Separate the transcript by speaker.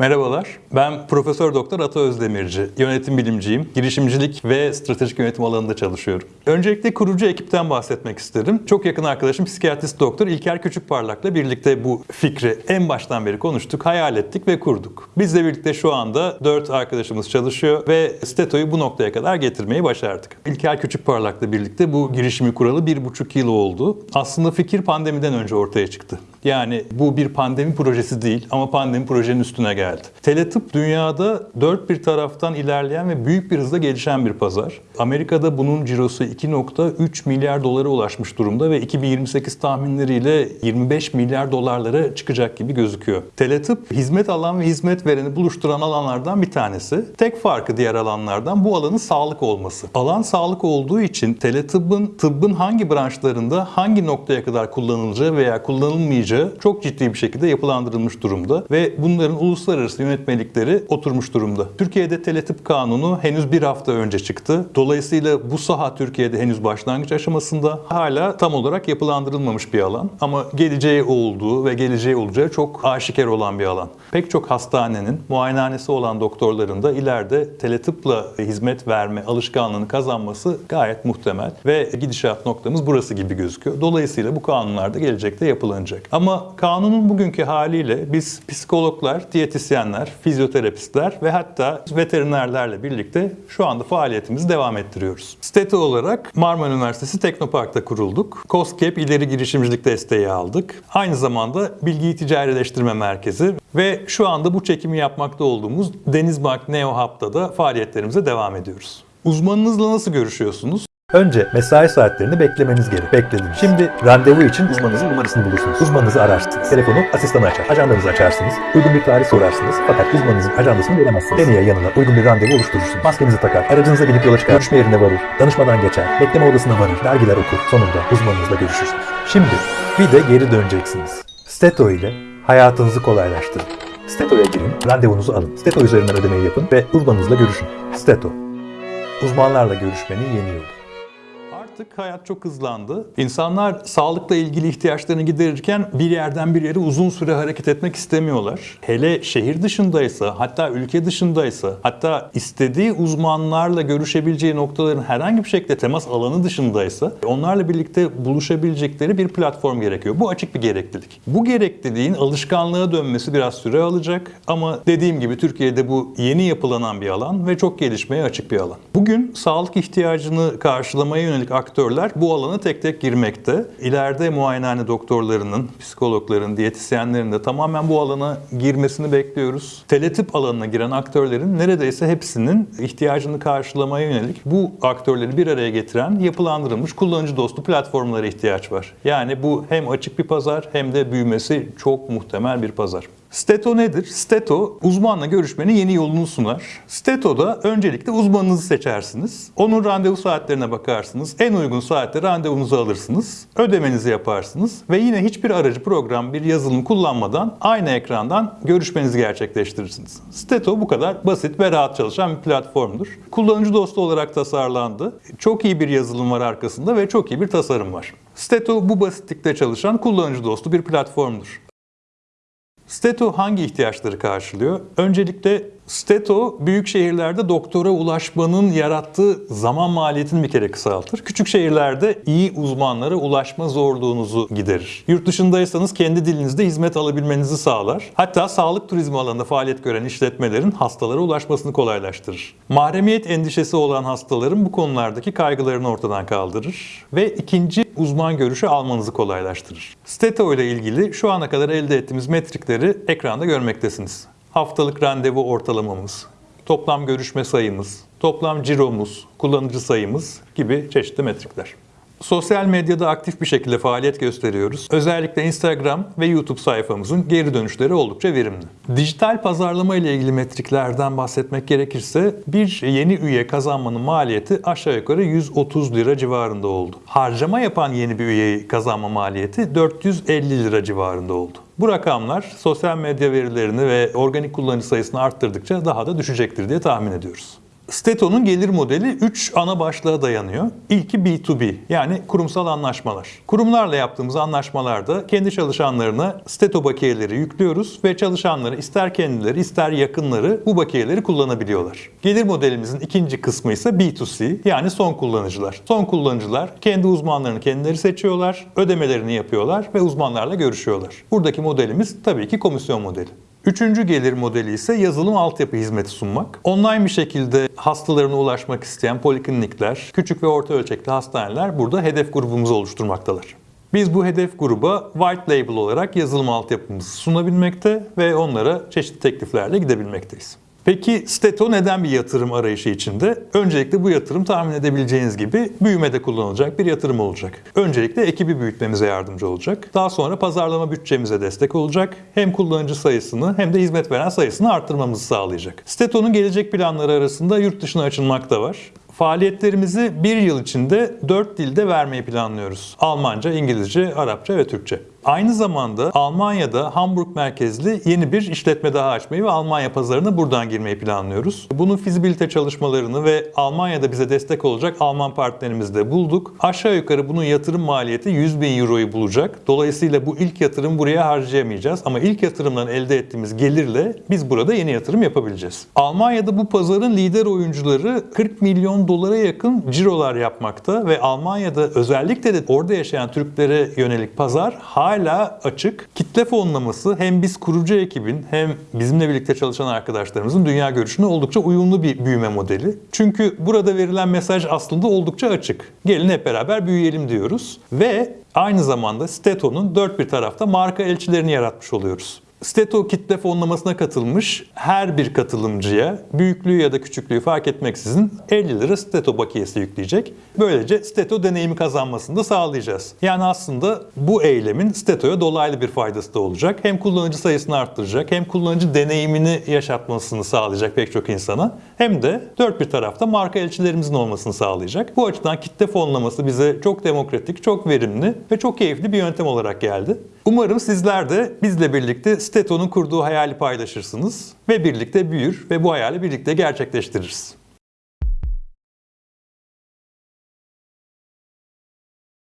Speaker 1: Merhabalar, ben Profesör Doktor Ata Özdemirci. Yönetim bilimciyim, girişimcilik ve stratejik yönetim alanında çalışıyorum. Öncelikle kurucu ekipten bahsetmek isterim. Çok yakın arkadaşım psikiyatrist doktor İlker Küçükparlak'la birlikte bu fikri en baştan beri konuştuk, hayal ettik ve kurduk. Bizle birlikte şu anda 4 arkadaşımız çalışıyor ve Steto'yu bu noktaya kadar getirmeyi başardık. İlker Küçükparlak'la birlikte bu girişimi kuralı bir buçuk yıl oldu. Aslında fikir pandemiden önce ortaya çıktı. Yani bu bir pandemi projesi değil ama pandemi projenin üstüne geldi. Teletıp dünyada dört bir taraftan ilerleyen ve büyük bir hızla gelişen bir pazar. Amerika'da bunun cirosu 2.3 milyar dolara ulaşmış durumda ve 2028 tahminleriyle 25 milyar dolarlara çıkacak gibi gözüküyor. Teletıp hizmet alan ve hizmet vereni buluşturan alanlardan bir tanesi. Tek farkı diğer alanlardan bu alanın sağlık olması. Alan sağlık olduğu için teletıbbın tıbbın hangi branşlarında hangi noktaya kadar kullanılacağı veya kullanılmayacağı çok ciddi bir şekilde yapılandırılmış durumda ve bunların uluslararası yönetmelikleri oturmuş durumda. Türkiye'de teletıp kanunu henüz bir hafta önce çıktı. Dolayısıyla bu saha Türkiye'de henüz başlangıç aşamasında hala tam olarak yapılandırılmamış bir alan ama geleceği olduğu ve geleceği olacağı çok aşikar olan bir alan. Pek çok hastanenin muayenehanesi olan doktorların da ileride teletıpla hizmet verme alışkanlığını kazanması gayet muhtemel ve gidişat noktamız burası gibi gözüküyor. Dolayısıyla bu kanunlar da gelecekte yapılacak. Ama kanunun bugünkü haliyle biz psikologlar, diyetisyenler, fizyoterapistler ve hatta veterinerlerle birlikte şu anda faaliyetimizi devam ettiriyoruz. Steto olarak Marmara Üniversitesi Teknopark'ta kurulduk. COSGAP ileri girişimcilik desteği aldık. Aynı zamanda bilgiyi ticarileştirme merkezi ve şu anda bu çekimi yapmakta olduğumuz Denizbank Neo Hub'da da faaliyetlerimize devam ediyoruz. Uzmanınızla nasıl görüşüyorsunuz?
Speaker 2: Önce mesai saatlerini beklemeniz gerek. Beklediniz. Şimdi randevu için uzmanınızın numarasını bulursunuz. Uzmanınızı ararsınız. Telefonu asistanı açar. Ajandanızı açarsınız. Uygun bir tarih sorarsınız. Fakat uzmanınızın ajandasını veremezsiniz. Deneye yanına uygun bir randevu oluşturursunuz. Maskenizi takar. Aracınıza binip yola çıkar. Görüşme yerine varır. Danışmadan geçer. Bekleme odasına varır. Dergiler okur. Sonunda uzmanınızla görüşürsünüz. Şimdi bir de geri döneceksiniz. Steto ile hayatınızı kolaylaştırın. Steto'ya girin, randevunuzu alın. Steto üzerinden ödemeyi yapın ve uzmanınızla görüşün. Steto. Uzmanlarla görüşmenin yeni yolu.
Speaker 1: Artık hayat çok hızlandı. İnsanlar sağlıkla ilgili ihtiyaçlarını giderirken bir yerden bir yere uzun süre hareket etmek istemiyorlar. Hele şehir dışındaysa, hatta ülke dışındaysa, hatta istediği uzmanlarla görüşebileceği noktaların herhangi bir şekilde temas alanı dışındaysa onlarla birlikte buluşabilecekleri bir platform gerekiyor. Bu açık bir gereklilik. Bu gerekliliğin alışkanlığa dönmesi biraz süre alacak ama dediğim gibi Türkiye'de bu yeni yapılanan bir alan ve çok gelişmeye açık bir alan. Bugün sağlık ihtiyacını karşılamaya yönelik aktörler bu alana tek tek girmekte. İleride muayenehane doktorlarının, psikologların, diyetisyenlerin de tamamen bu alana girmesini bekliyoruz. Teletip alanına giren aktörlerin neredeyse hepsinin ihtiyacını karşılamaya yönelik bu aktörleri bir araya getiren yapılandırılmış kullanıcı dostu platformlara ihtiyaç var. Yani bu hem açık bir pazar hem de büyümesi çok muhtemel bir pazar. Steto nedir? Steto uzmanla görüşmenin yeni yolunu sunar. Steto'da öncelikle uzmanınızı seçersiniz. Onun randevu saatlerine bakarsınız. En uygun saatte randevunuzu alırsınız. Ödemenizi yaparsınız ve yine hiçbir aracı program, bir yazılım kullanmadan aynı ekrandan görüşmenizi gerçekleştirirsiniz. Steto bu kadar basit ve rahat çalışan bir platformdur. Kullanıcı dostu olarak tasarlandı. Çok iyi bir yazılım var arkasında ve çok iyi bir tasarım var. Steto bu basitlikte çalışan kullanıcı dostu bir platformdur. Steto hangi ihtiyaçları karşılıyor? Öncelikle Steto büyük şehirlerde doktora ulaşmanın yarattığı zaman maliyetini bir kere kısaltır. Küçük şehirlerde iyi uzmanlara ulaşma zorluğunuzu giderir. Yurt dışındaysanız kendi dilinizde hizmet alabilmenizi sağlar. Hatta sağlık turizmi alanında faaliyet gören işletmelerin hastalara ulaşmasını kolaylaştırır. Mahremiyet endişesi olan hastaların bu konulardaki kaygılarını ortadan kaldırır ve ikinci uzman görüşü almanızı kolaylaştırır. Steto ile ilgili şu ana kadar elde ettiğimiz metrikleri ekranda görmektesiniz haftalık randevu ortalamamız, toplam görüşme sayımız, toplam ciromuz, kullanıcı sayımız gibi çeşitli metrikler. Sosyal medyada aktif bir şekilde faaliyet gösteriyoruz. Özellikle Instagram ve YouTube sayfamızın geri dönüşleri oldukça verimli. Dijital pazarlama ile ilgili metriklerden bahsetmek gerekirse bir yeni üye kazanmanın maliyeti aşağı yukarı 130 lira civarında oldu. Harcama yapan yeni bir üyeyi kazanma maliyeti 450 lira civarında oldu. Bu rakamlar sosyal medya verilerini ve organik kullanıcı sayısını arttırdıkça daha da düşecektir diye tahmin ediyoruz. Steto'nun gelir modeli 3 ana başlığa dayanıyor. İlki B2B yani kurumsal anlaşmalar. Kurumlarla yaptığımız anlaşmalarda kendi çalışanlarına Steto bakiyeleri yüklüyoruz ve çalışanları ister kendileri ister yakınları bu bakiyeleri kullanabiliyorlar. Gelir modelimizin ikinci kısmı ise B2C yani son kullanıcılar. Son kullanıcılar kendi uzmanlarını kendileri seçiyorlar, ödemelerini yapıyorlar ve uzmanlarla görüşüyorlar. Buradaki modelimiz tabii ki komisyon modeli. Üçüncü gelir modeli ise yazılım altyapı hizmeti sunmak. Online bir şekilde hastalarına ulaşmak isteyen poliklinikler, küçük ve orta ölçekli hastaneler burada hedef grubumuzu oluşturmaktalar. Biz bu hedef gruba white label olarak yazılım altyapımızı sunabilmekte ve onlara çeşitli tekliflerle gidebilmekteyiz. Peki Steto neden bir yatırım arayışı içinde? Öncelikle bu yatırım tahmin edebileceğiniz gibi büyümede kullanılacak bir yatırım olacak. Öncelikle ekibi büyütmemize yardımcı olacak. Daha sonra pazarlama bütçemize destek olacak. Hem kullanıcı sayısını hem de hizmet veren sayısını arttırmamızı sağlayacak. Steto'nun gelecek planları arasında yurt dışına açılmak da var. Faaliyetlerimizi bir yıl içinde dört dilde vermeyi planlıyoruz. Almanca, İngilizce, Arapça ve Türkçe. Aynı zamanda Almanya'da Hamburg merkezli yeni bir işletme daha açmayı ve Almanya pazarına buradan girmeyi planlıyoruz. Bunun fizibilite çalışmalarını ve Almanya'da bize destek olacak Alman partnerimizi de bulduk. Aşağı yukarı bunun yatırım maliyeti 100 bin euroyu bulacak. Dolayısıyla bu ilk yatırım buraya harcayamayacağız ama ilk yatırımdan elde ettiğimiz gelirle biz burada yeni yatırım yapabileceğiz. Almanya'da bu pazarın lider oyuncuları 40 milyon dolara yakın cirolar yapmakta ve Almanya'da özellikle de orada yaşayan Türklere yönelik pazar hala açık. Kitle fonlaması hem biz kurucu ekibin hem bizimle birlikte çalışan arkadaşlarımızın dünya görüşüne oldukça uyumlu bir büyüme modeli. Çünkü burada verilen mesaj aslında oldukça açık. Gelin hep beraber büyüyelim diyoruz ve aynı zamanda Steto'nun dört bir tarafta marka elçilerini yaratmış oluyoruz. Steto kitle fonlamasına katılmış her bir katılımcıya büyüklüğü ya da küçüklüğü fark etmeksizin 50 lira Steto bakiyesi yükleyecek. Böylece Steto deneyimi kazanmasını da sağlayacağız. Yani aslında bu eylemin Steto'ya dolaylı bir faydası da olacak. Hem kullanıcı sayısını arttıracak hem kullanıcı deneyimini yaşatmasını sağlayacak pek çok insana. Hem de dört bir tarafta marka elçilerimizin olmasını sağlayacak. Bu açıdan kitle fonlaması bize çok demokratik, çok verimli ve çok keyifli bir yöntem olarak geldi. Umarım sizler de bizle birlikte Steto'nun kurduğu hayali paylaşırsınız ve birlikte büyür ve bu hayali birlikte gerçekleştiririz.